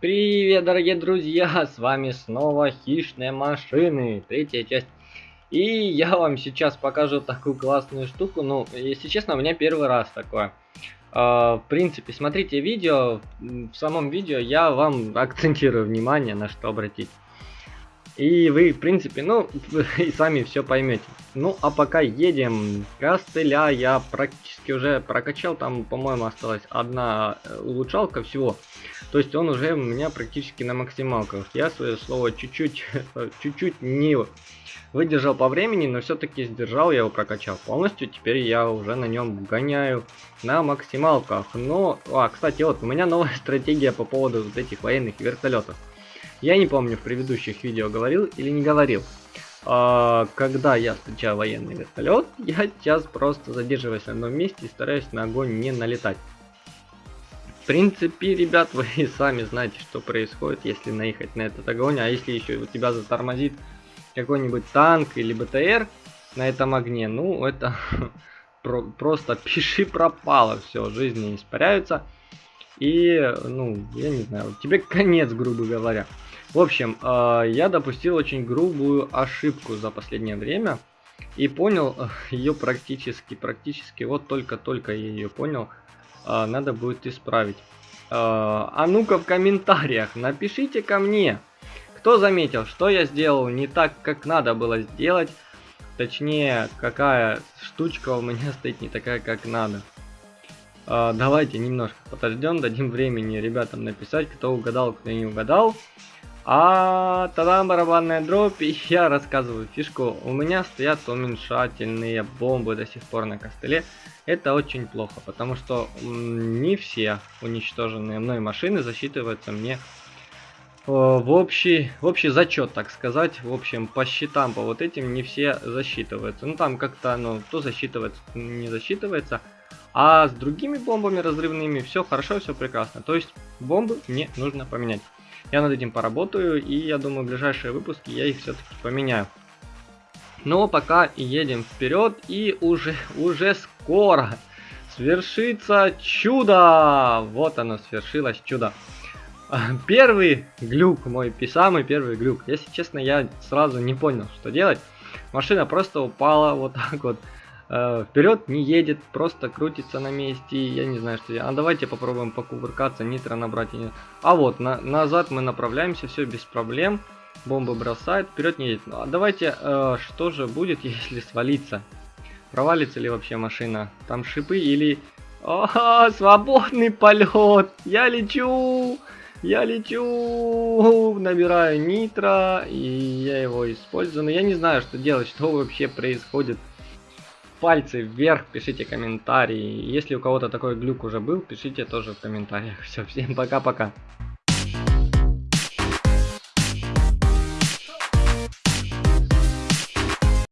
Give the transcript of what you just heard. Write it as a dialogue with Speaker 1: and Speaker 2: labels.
Speaker 1: Привет, дорогие друзья! С вами снова Хищные машины, третья часть. И я вам сейчас покажу такую классную штуку. Ну, если честно, у меня первый раз такое. Uh, в принципе, смотрите видео. В самом видео я вам акцентирую внимание, на что обратить. И вы, в принципе, ну, и сами все поймете. Ну, а пока едем. Костыля я практически уже прокачал. Там, по-моему, осталась одна э, улучшалка всего. То есть он уже у меня практически на максималках. Я свое слово чуть-чуть, чуть-чуть не выдержал по времени, но все-таки сдержал, я его прокачал полностью. Теперь я уже на нем гоняю на максималках. Но, а, кстати, вот у меня новая стратегия по поводу вот этих военных вертолетов. Я не помню, в предыдущих видео говорил или не говорил. А, когда я встречаю военный вертолет, я сейчас просто задерживаюсь на одном месте и стараюсь на огонь не налетать. Принципе, ребят, вы сами знаете, что происходит, если наехать на этот огонь. А если еще у тебя затормозит какой-нибудь танк или БТР на этом огне, ну, это просто пиши пропало, все, жизни испаряются. И, ну, я не знаю, тебе конец, грубо говоря. В общем, э, я допустил очень грубую ошибку за последнее время. И понял э, ее практически, практически, вот только-только я ее понял, э, надо будет исправить. А ну-ка в комментариях напишите ко мне, кто заметил, что я сделал не так, как надо было сделать. Точнее, какая штучка у меня стоит не такая, как надо. Давайте немножко подождем, дадим времени ребятам написать, кто угадал, кто не угадал. А тогда барабанная дробь, и я рассказываю фишку. У меня стоят уменьшательные бомбы до сих пор на костыле. Это очень плохо, потому что не все уничтоженные мной машины засчитываются мне в общий, в общий зачет, так сказать. В общем, по счетам, по вот этим не все засчитываются. Ну, там как-то оно то засчитывается, не засчитывается. А с другими бомбами разрывными все хорошо, все прекрасно. То есть, бомбы мне нужно поменять. Я над этим поработаю, и я думаю, в ближайшие выпуски я их все-таки поменяю. Но пока едем вперед, и уже, уже скоро свершится чудо! Вот оно, свершилось чудо. Первый глюк мой, самый первый глюк. Если честно, я сразу не понял, что делать. Машина просто упала вот так вот э, вперед не едет, просто крутится на месте, я не знаю, что А давайте попробуем покувыркаться, нитро набрать. А вот, на, назад мы направляемся, все без проблем. Бомба бросает, вперед не едет. А давайте, э, что же будет, если свалиться? Провалится ли вообще машина? Там шипы или... О, свободный полет! Я лечу! Я лечу! Набираю нитро, и я его использую. Но я не знаю, что делать, что вообще происходит пальцы вверх, пишите комментарии. Если у кого-то такой глюк уже был, пишите тоже в комментариях. Все, всем пока-пока.